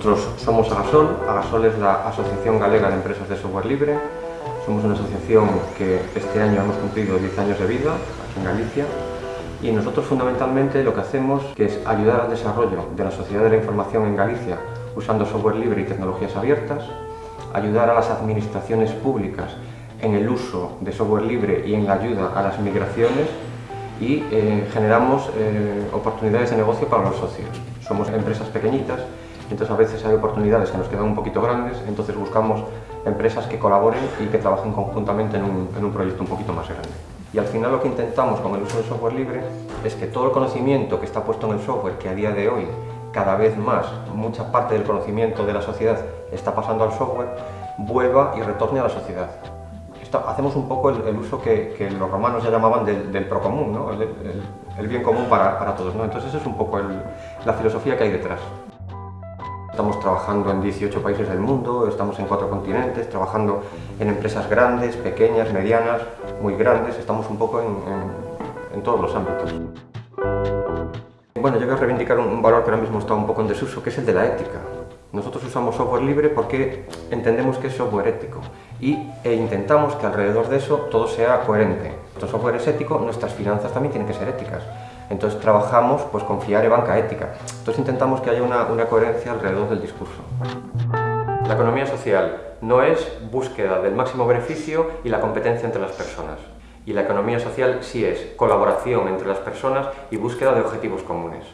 Somos Agasol, Agasol es la Asociación Galega de Empresas de Software Libre. Somos una asociación que este año hemos cumplido 10 años de vida aquí en Galicia y nosotros fundamentalmente lo que hacemos es ayudar al desarrollo de la sociedad de la información en Galicia usando software libre y tecnologías abiertas, ayudar a las administraciones públicas en el uso de software libre y en la ayuda a las migraciones y eh, generamos eh, oportunidades de negocio para los socios. Somos empresas pequeñitas entonces a veces hay oportunidades que nos quedan un poquito grandes, entonces buscamos empresas que colaboren y que trabajen conjuntamente en un, proyecto un poquito más grande. Y al final lo que intentamos con el uso del software libre es que todo el conocimiento que está puesto en el software, que a día de hoy cada vez más, mucha parte del conocimiento de la sociedad está pasando al software, vuelva y retorne a la sociedad. hacemos un poco el, uso que, los romanos ya llamaban del, del procomún, ¿no? el, bien común para, todos. Entonces esa es un poco la filosofía que hay detrás. Estamos trabajando en 18 países del mundo, estamos en cuatro continentes, trabajando en empresas grandes, pequeñas, medianas, muy grandes, estamos un poco en, todos los ámbitos. Bueno, yo quiero reivindicar un, valor que ahora mismo está un poco en desuso, que es el de la ética. Nosotros usamos software libre porque entendemos que es software ético y e intentamos que alrededor de eso todo sea coherente. Nuestro software es ético, nuestras finanzas también tienen que ser éticas. Entonces trabajamos pues, con FIAR y banca ética. Entonces intentamos que haya una, una coherencia alrededor del discurso. La economía social no es búsqueda del máximo beneficio y la competencia entre las personas. Y la economía social sí es colaboración entre las personas y búsqueda de objetivos comunes.